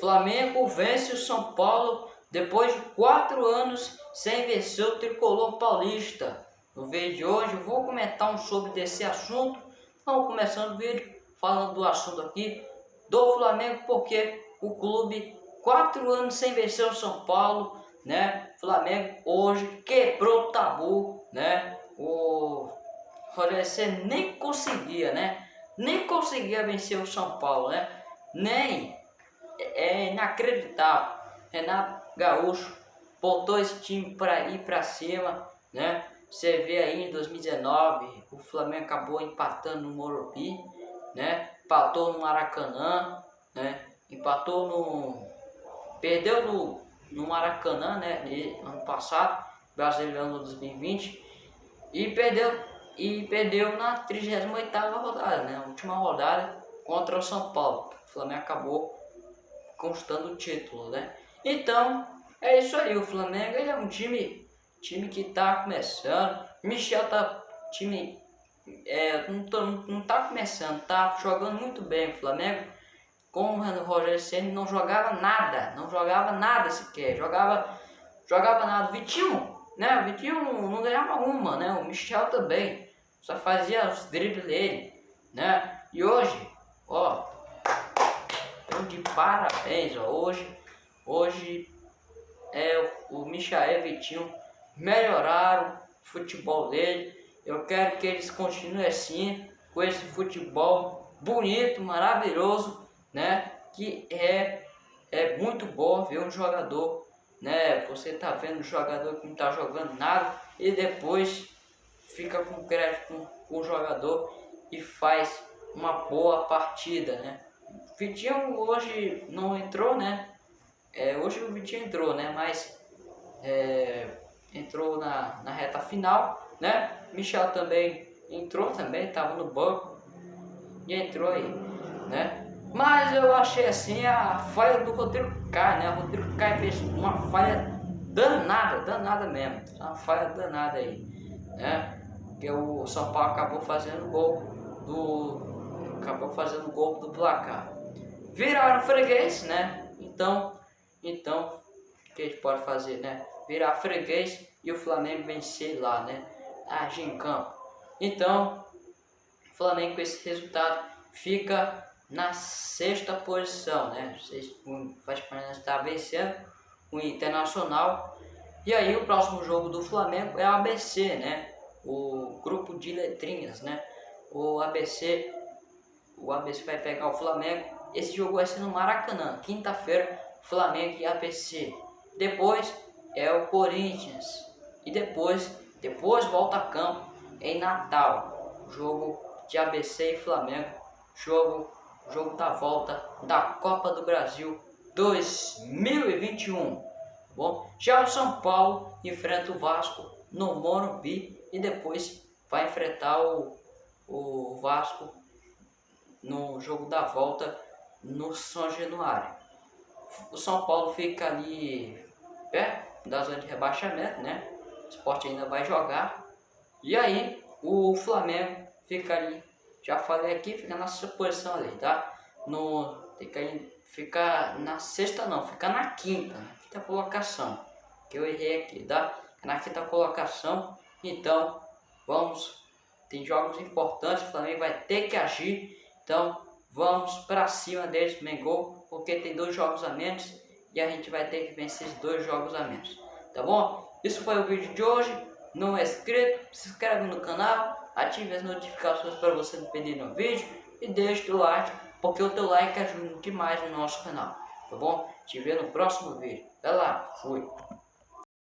Flamengo vence o São Paulo depois de quatro anos sem vencer o tricolor paulista. No vídeo de hoje eu vou comentar um sobre desse assunto. Vamos começando o vídeo falando do assunto aqui do Flamengo, porque o clube quatro anos sem vencer o São Paulo, né? Flamengo hoje quebrou o tabu, né? O Rogério nem conseguia, né? Nem conseguia vencer o São Paulo, né? Nem é inacreditável. Renato Gaúcho botou esse time para ir para cima, né? Você vê aí em 2019, o Flamengo acabou empatando no Morumbi, né? Empatou no Maracanã, né? Empatou no perdeu no, no Maracanã, né? Ano passado, Brasileirão 2020 e perdeu e perdeu na 38ª rodada, né? Última rodada contra o São Paulo. O Flamengo acabou constando o título, né? Então, é isso aí, o Flamengo ele é um time, time que tá começando, Michel tá time é, não, tô, não tá começando, tá jogando muito bem o Flamengo. Com o Rogério Senna não jogava nada, não jogava nada sequer, jogava, jogava nada. Vitinho, né? O Vitinho não ganhava uma, né? O Michel também, só fazia os dribles dele, né? E hoje, ó, então de parabéns, ó. Hoje, hoje é, o Michael Vitinho melhoraram o futebol dele. Eu quero que eles continuem assim, com esse futebol bonito, maravilhoso, né? Que é, é muito bom ver um jogador, né? Você tá vendo um jogador que não tá jogando nada e depois fica com crédito com o jogador e faz uma boa partida, né? Vitinho hoje não entrou, né? É, hoje o Vitinho entrou, né? Mas é, entrou na, na reta final, né? Michel também entrou também, estava no banco e entrou aí, né? Mas eu achei assim a falha do Rodrigo Caio, né? O Rodrigo Caio fez uma falha danada, danada mesmo, uma falha danada aí, né? Que o São Paulo acabou fazendo gol do acabou fazendo gol do placar viraram freguês, né? Então, então, o que a gente pode fazer, né? Virar freguês e o Flamengo vencer lá, né? Agir em campo. Então, o Flamengo com esse resultado fica na sexta posição, né? O Vasco está vencendo o Internacional. E aí o próximo jogo do Flamengo é o ABC, né? O grupo de letrinhas, né? O ABC, o ABC vai pegar o Flamengo esse jogo vai ser no Maracanã, quinta-feira, Flamengo e APC. Depois é o Corinthians. E depois, depois volta a campo em Natal. Jogo de ABC e Flamengo. Jogo, jogo da volta da Copa do Brasil 2021. Bom, já o São Paulo enfrenta o Vasco no Morumbi e depois vai enfrentar o, o Vasco no jogo da volta no São Januário. O São Paulo fica ali perto da zona de rebaixamento, né? O esporte ainda vai jogar. E aí o Flamengo fica ali, já falei aqui, fica na sua posição ali, tá? No, que ficar na sexta não, fica na quinta, na quinta colocação. Que eu errei aqui, tá? Na quinta colocação. Então, vamos. Tem jogos importantes, o Flamengo vai ter que agir. Então, Vamos para cima deles, Mengol, porque tem dois jogos a menos e a gente vai ter que vencer esses dois jogos a menos. Tá bom? Isso foi o vídeo de hoje. Não é inscrito, se inscreve no canal, ative as notificações para você não perder no vídeo e deixe o like, porque o teu like ajuda demais no nosso canal. Tá bom? Te vejo no próximo vídeo. Até lá, fui!